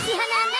喜欢的。